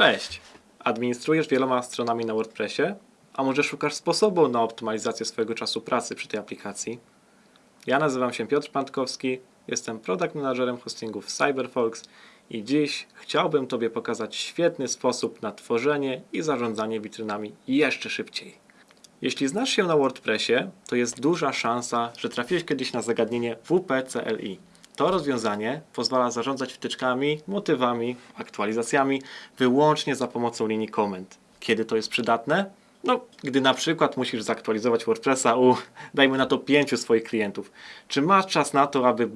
Cześć! Administrujesz wieloma stronami na WordPressie? A może szukasz sposobu na optymalizację swojego czasu pracy przy tej aplikacji? Ja nazywam się Piotr Pantkowski, jestem product managerem hostingu w CyberFolks i dziś chciałbym Tobie pokazać świetny sposób na tworzenie i zarządzanie witrynami jeszcze szybciej. Jeśli znasz się na WordPressie, to jest duża szansa, że trafiłeś kiedyś na zagadnienie WP-CLI. To rozwiązanie pozwala zarządzać wtyczkami, motywami, aktualizacjami wyłącznie za pomocą linii komend. Kiedy to jest przydatne? No, gdy na przykład musisz zaktualizować WordPressa u, dajmy na to, pięciu swoich klientów. Czy masz czas na to, aby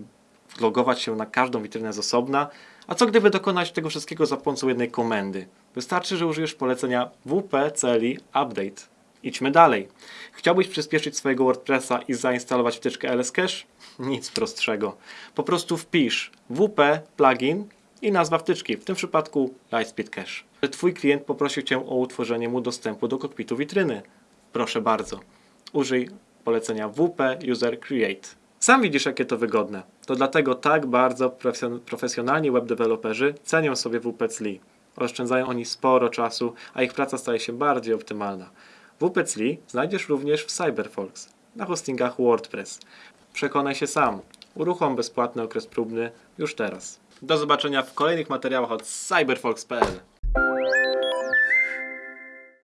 logować się na każdą witrynę z osobna? A co gdyby dokonać tego wszystkiego za pomocą jednej komendy? Wystarczy, że użyjesz polecenia WP-CLI Update. Idźmy dalej. Chciałbyś przyspieszyć swojego WordPressa i zainstalować wtyczkę LS Cache? Nic prostszego. Po prostu wpisz WP plugin i nazwa wtyczki, w tym przypadku Lightspeed Cache. Twój klient poprosił Cię o utworzenie mu dostępu do kokpitu witryny. Proszę bardzo. Użyj polecenia WP User Create. Sam widzisz, jakie to wygodne. To dlatego tak bardzo profesjon- profesjonalni web deweloperzy cenią sobie WP CLI. Oszczędzają oni sporo czasu, a ich praca staje się bardziej optymalna. WP CLI znajdziesz również w CyberFolks na hostingach WordPress. Przekonaj się sam. Uruchom bezpłatny okres próbny już teraz. Do zobaczenia w kolejnych materiałach od cyberfolks.pl